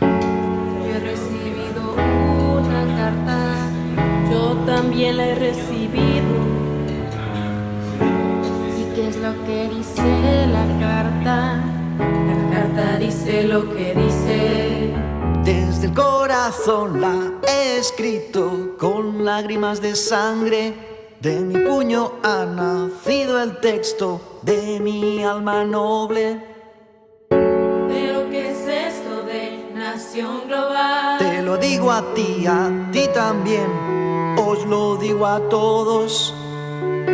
He recibido una carta, yo también la he recibido. ¿Y qué es lo que dice la carta? La carta dice lo que dice. Desde el corazón la he escrito con lágrimas de sangre. De mi puño ha nacido el texto de mi alma noble. Global? Te lo digo a ti, a ti también. Os lo digo a todos.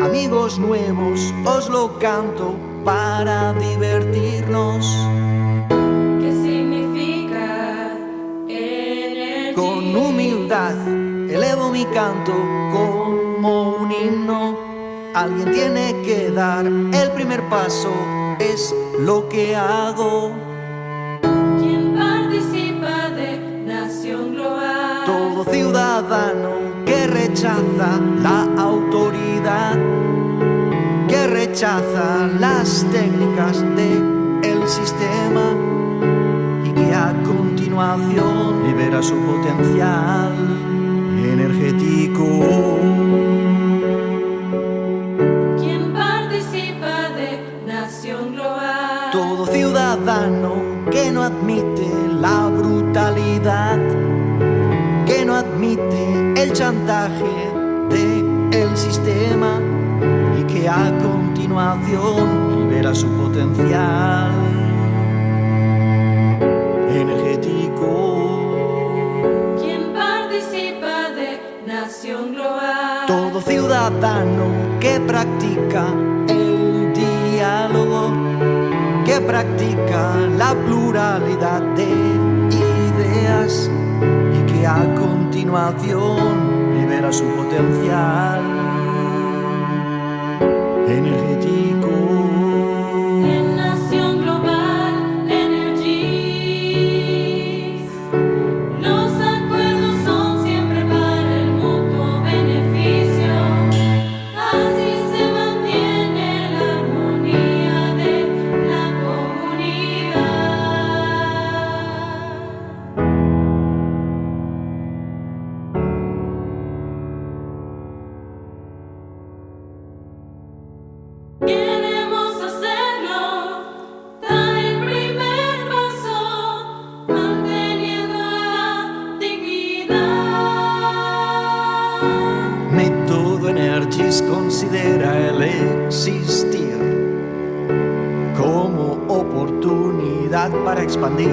Amigos nuevos, os lo canto para divertirnos. ¿Qué significa energía? Con humildad elevo mi canto como un himno. Alguien tiene que dar el primer paso, es lo que hago. Todo ciudadano que rechaza la autoridad, que rechaza las técnicas del sistema y que a continuación libera su potencial energético. ¿Quién participa de nación global? Todo ciudadano que no admite la brutalidad, no admite el chantaje del sistema y que a continuación libera su potencial energético. ¿Quién participa de nación global? Todo ciudadano que practica el diálogo, que practica la pluralidad de ideas a continuación libera su potencial energético. Para expandir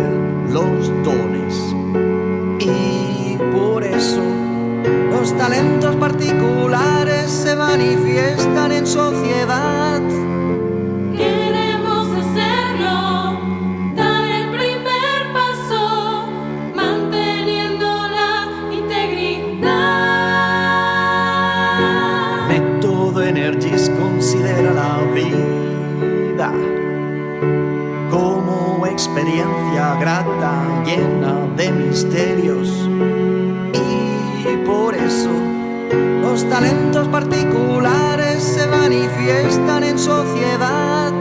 los dones. Y por eso los talentos particulares se manifiestan en sociedad. Queremos hacerlo, dar el primer paso, manteniendo la integridad. Método Energies considera la vida experiencia grata, llena de misterios. Y por eso los talentos particulares se manifiestan en sociedad.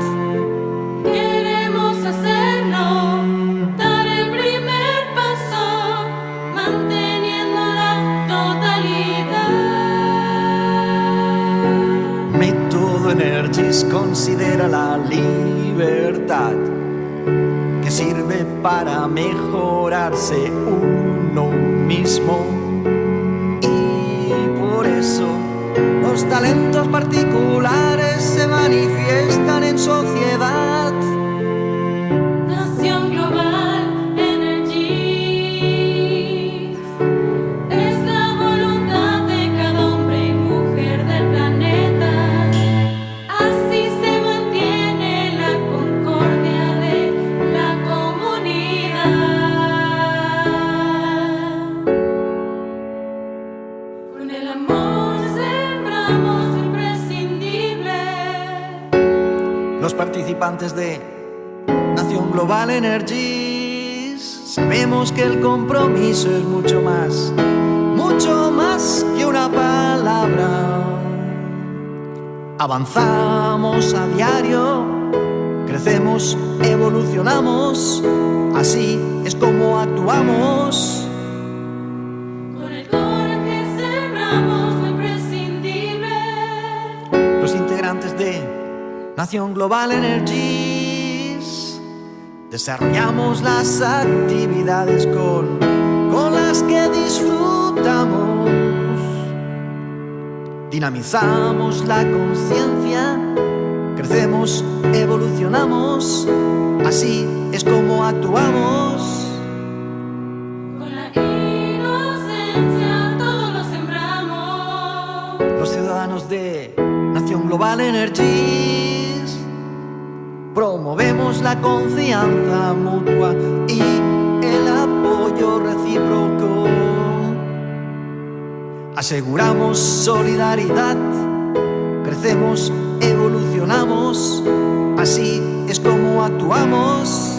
Queremos hacerlo, dar el primer paso, manteniendo la totalidad. Método Energies considera la libertad sirve para mejorarse uno mismo. Y por eso los talentos particulares Los participantes de Nación Global Energies sabemos que el compromiso es mucho más, mucho más que una palabra. Avanzamos a diario, crecemos, evolucionamos, así es como actuamos. Nación Global Energies desarrollamos las actividades con, con las que disfrutamos. Dinamizamos la conciencia, crecemos, evolucionamos, así es como actuamos. Con la inocencia todo lo sembramos. Los ciudadanos de Nación Global Energies promovemos la confianza mutua y el apoyo recíproco. Aseguramos solidaridad, crecemos, evolucionamos, así es como actuamos.